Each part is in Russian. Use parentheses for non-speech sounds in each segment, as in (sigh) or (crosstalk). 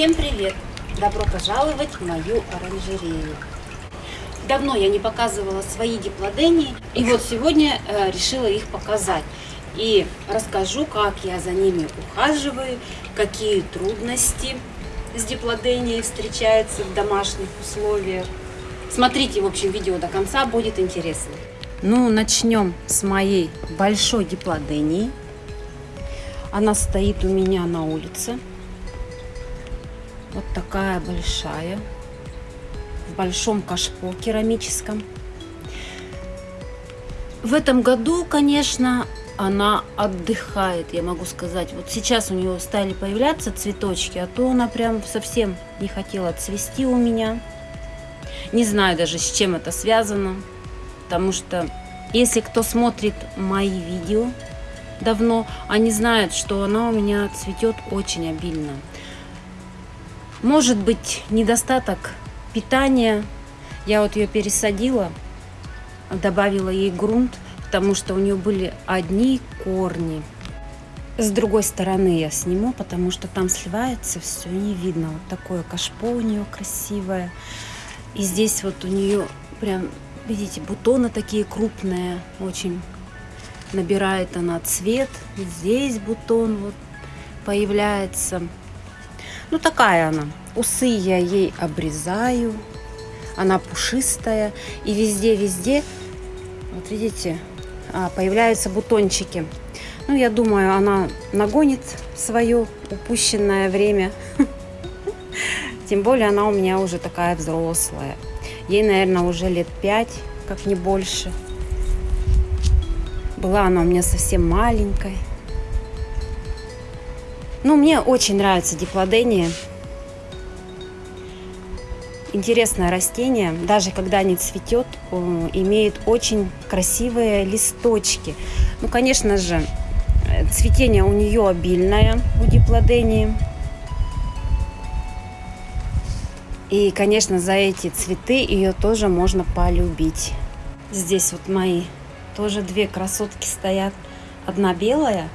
Всем привет! Добро пожаловать в мою оранжерею. Давно я не показывала свои диплодении, и вот сегодня э, решила их показать. И расскажу, как я за ними ухаживаю, какие трудности с диплоденией встречаются в домашних условиях. Смотрите, в общем, видео до конца, будет интересно. Ну, начнем с моей большой диплодении. Она стоит у меня на улице. Вот такая большая. В большом кашпо керамическом. В этом году, конечно, она отдыхает, я могу сказать. Вот сейчас у нее стали появляться цветочки, а то она прям совсем не хотела цвести у меня. Не знаю даже, с чем это связано, потому что если кто смотрит мои видео давно, они знают, что она у меня цветет очень обильно. Может быть, недостаток питания. Я вот ее пересадила, добавила ей грунт – потому что у нее были одни корни. С другой стороны я сниму, потому что там сливается все, не видно. Вот такое кашпо у нее красивое. И здесь вот у нее прям, видите, бутоны такие крупные, очень набирает она цвет. Здесь бутон вот появляется. Ну такая она. Усы я ей обрезаю. Она пушистая. И везде-везде, вот видите, а, появляются бутончики. Ну, я думаю, она нагонит свое упущенное время. (laughs) Тем более она у меня уже такая взрослая. Ей, наверное, уже лет пять, как не больше. Была она у меня совсем маленькой. Ну, мне очень нравится диплодения интересное растение, даже когда не цветет, имеет очень красивые листочки. Ну, конечно же, цветение у нее обильное, у диплодении. И, конечно, за эти цветы ее тоже можно полюбить. Здесь вот мои тоже две красотки стоят. Одна белая,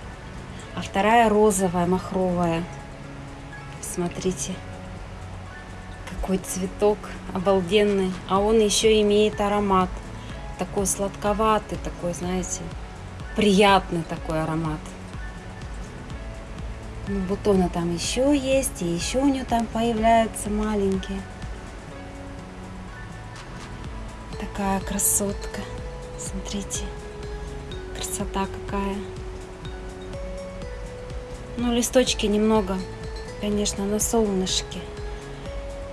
а вторая розовая, махровая. Смотрите какой цветок обалденный. А он еще имеет аромат. Такой сладковатый, такой, знаете, приятный такой аромат. Ну, бутоны там еще есть, и еще у нее там появляются маленькие. Такая красотка. Смотрите, красота какая. Ну, листочки немного, конечно, на солнышке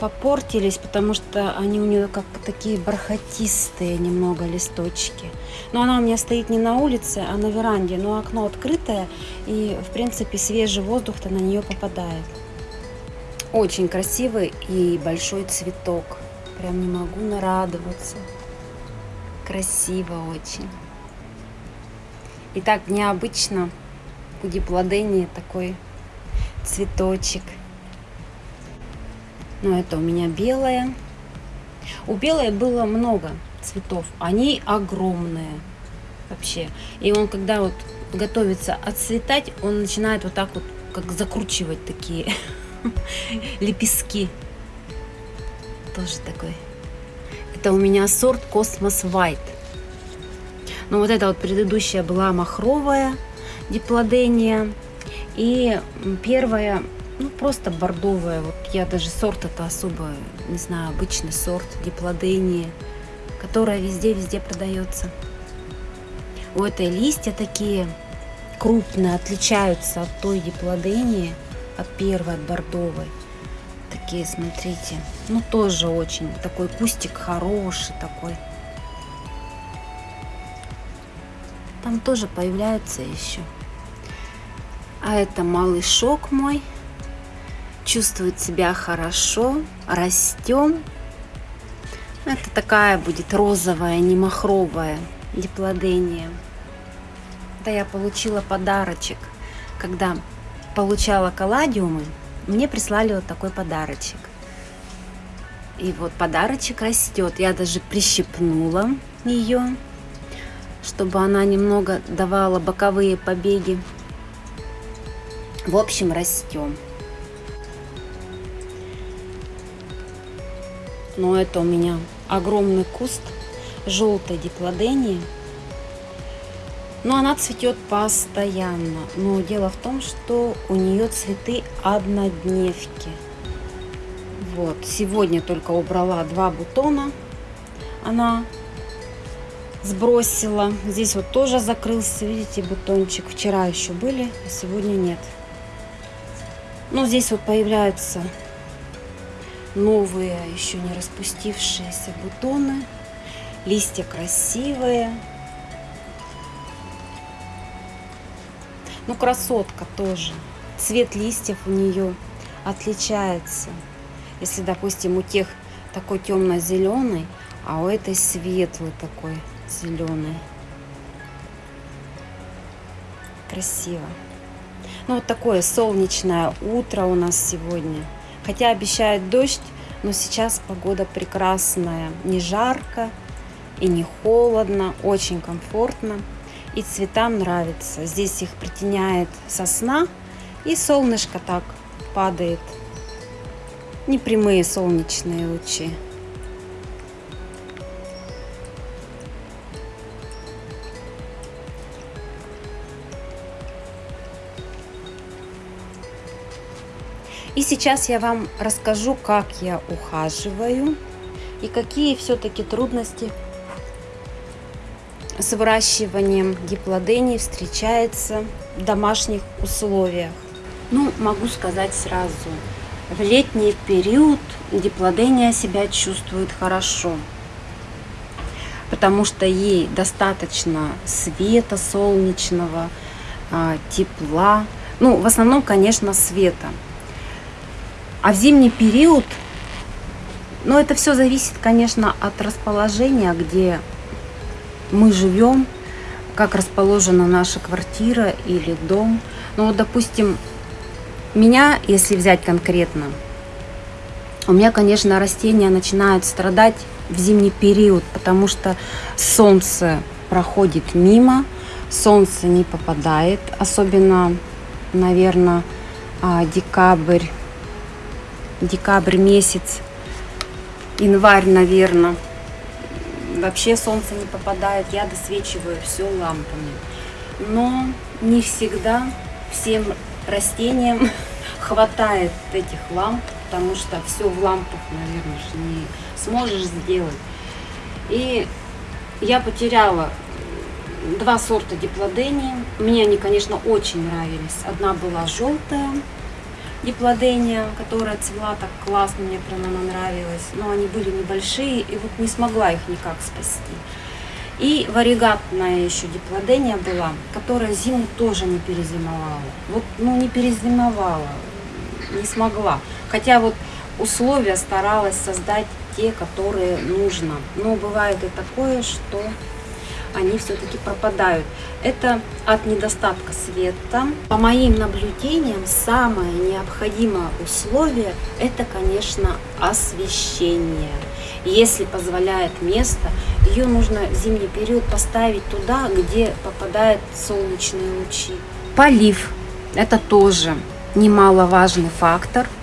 попортились, потому что они у нее как такие бархатистые немного листочки. Но она у меня стоит не на улице, а на веранде, но окно открытое, и в принципе свежий воздух-то на нее попадает. Очень красивый и большой цветок. Прям не могу нарадоваться. Красиво очень. И так необычно у диплодении такой цветочек – но это у меня белая. У белой было много цветов. Они огромные вообще. И он, когда вот готовится отцветать, он начинает вот так вот, как закручивать такие (laughs) лепестки. Тоже такой. Это у меня сорт Cosmos White. Но вот эта вот предыдущая была махровая диплодения. И первая ну, просто бордовая. Вот я даже сорт это особо, не знаю, обычный сорт диплодения, которая везде-везде продается. У этой листья такие крупные, отличаются от той диплодении, от первой, от бордовой. Такие, смотрите, ну тоже очень такой кустик хороший такой. Там тоже появляются еще. А это малышок мой чувствует себя хорошо, растем. Это такая будет розовая, не махровая диплодения. Да я получила подарочек. Когда получала калладиумы, мне прислали вот такой подарочек. И вот подарочек растет. Я даже прищипнула ее, чтобы она немного давала боковые побеги. В общем, растем. но это у меня огромный куст желтой диплодении. Но она цветет постоянно. Но дело в том, что у нее цветы однодневки. Вот, сегодня только убрала два бутона. Она сбросила. Здесь вот тоже закрылся, видите, бутончик. Вчера еще были, а сегодня нет. Но здесь вот появляются новые, еще не распустившиеся бутоны. Листья красивые. Ну, красотка тоже. Цвет листьев у нее отличается. Если, допустим, у тех такой темно-зеленый, а у этой светлый такой зеленый. Красиво. Ну, вот такое солнечное утро у нас сегодня. Хотя обещает дождь, но сейчас погода прекрасная. Не жарко и не холодно, очень комфортно. И цветам нравится. Здесь их притеняет сосна, и солнышко так падает. Непрямые солнечные лучи. И сейчас я вам расскажу, как я ухаживаю и какие все-таки трудности с выращиванием гиплодений встречается в домашних условиях. Ну, могу сказать сразу, в летний период диплодения себя чувствует хорошо, потому что ей достаточно света солнечного, а, тепла, ну, в основном, конечно, света. А в зимний период, ну это все зависит, конечно, от расположения, где мы живем, как расположена наша квартира или дом. Ну вот, допустим, меня, если взять конкретно, у меня, конечно, растения начинают страдать в зимний период, потому что солнце проходит мимо, солнце не попадает, особенно, наверное, а, декабрь, декабрь месяц, январь, наверное. Вообще солнце не попадает, я досвечиваю все лампами. Но не всегда всем растениям (laughs) хватает этих ламп, потому что все в лампах, наверное, не сможешь сделать. И я потеряла два сорта диплодении. Мне они, конечно, очень нравились. Одна была желтая, диплодения, которая цвела так классно, мне прям она нравилась. Но они были небольшие, и вот не смогла их никак спасти. И варигатная еще диплодения была, которая зиму тоже не перезимовала. Вот, ну, не перезимовала, не смогла. Хотя вот условия старалась создать те, которые нужно. Но бывает и такое, что они все-таки пропадают. Это от недостатка света. По моим наблюдениям, самое необходимое условие – это, конечно, освещение. Если позволяет место, ее нужно в зимний период поставить туда, где попадают солнечные лучи. Полив – это тоже немаловажный фактор –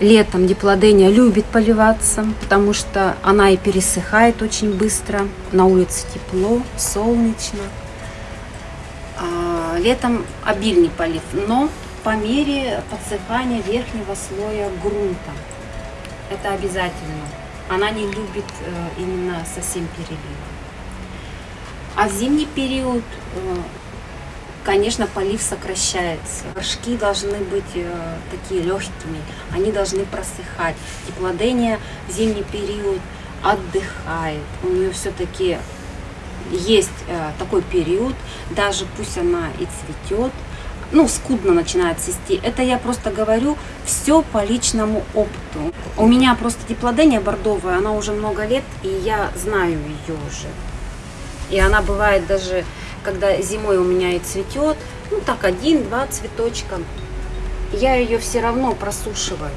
Летом диплодения любит поливаться, потому что она и пересыхает очень быстро. На улице тепло, солнечно. А, летом обильный полив, но по мере подсыхания верхнего слоя грунта. Это обязательно. Она не любит э, именно совсем перелива. А в зимний период э, конечно, полив сокращается. Горшки должны быть э, такие легкими, они должны просыхать. Теплодение в зимний период отдыхает. У нее все-таки есть э, такой период, даже пусть она и цветет, ну, скудно начинает цвести. Это я просто говорю все по личному опыту. У меня просто теплодения бордовая, она уже много лет, и я знаю ее уже. И она бывает даже когда зимой у меня и цветет, ну так один-два цветочка, я ее все равно просушиваю.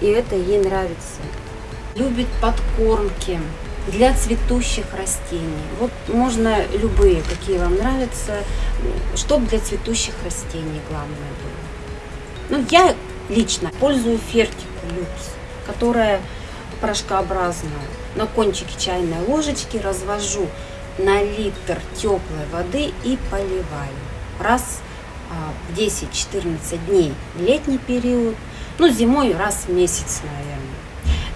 И это ей нравится. Любит подкормки для цветущих растений. Вот можно любые, какие вам нравятся, чтобы для цветущих растений главное было. Ну, я лично пользую фертику люкс, которая порошкообразную, на кончике чайной ложечки развожу на литр теплой воды и поливаю. Раз а, в 10-14 дней летний период, ну зимой раз в месяц, наверное.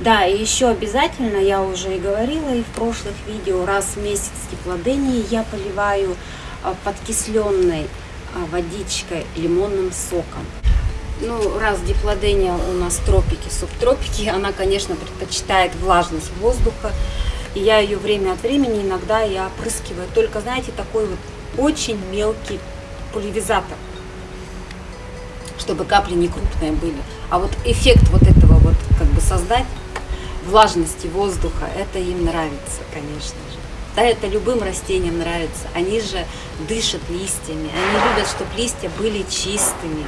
Да, и еще обязательно, я уже и говорила и в прошлых видео, раз в месяц теплодении я поливаю а, подкисленной а, водичкой лимонным соком. Ну, раз диплодения у нас тропики, субтропики, она, конечно, предпочитает влажность воздуха. И я ее время от времени иногда я опрыскиваю. Только, знаете, такой вот очень мелкий пульверизатор, чтобы капли не крупные были. А вот эффект вот этого вот как бы создать, влажности воздуха, это им нравится, конечно же. Да, это любым растениям нравится. Они же дышат листьями. Они любят, чтобы листья были чистыми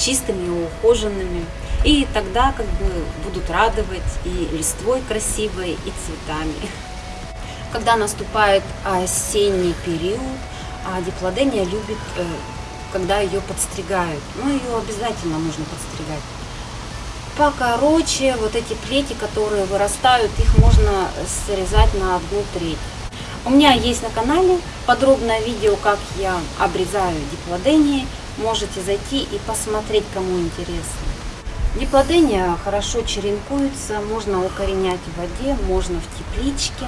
чистыми и ухоженными. И тогда как бы будут радовать и листвой красивой, и цветами. (laughs) Когда наступает осенний период, а диплодения любит, э, когда ее подстригают. Ну, ее обязательно нужно подстригать. Покороче, вот эти плети, которые вырастают, их можно срезать на одну треть. У меня есть на канале подробное видео, как я обрезаю диплодении можете зайти и посмотреть, кому интересно. Диплодения хорошо черенкуется, можно укоренять в воде, можно в тепличке.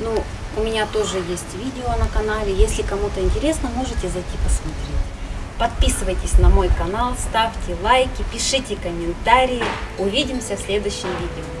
Ну, у меня тоже есть видео на канале, если кому-то интересно, можете зайти посмотреть. Подписывайтесь на мой канал, ставьте лайки, пишите комментарии. Увидимся в следующем видео.